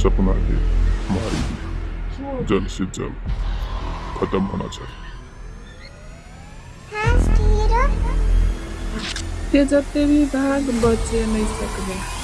सपना के हमारी जल्द से जल्द खत्म होना चाहिए ते जते भी भाग बचे नहीं सकबे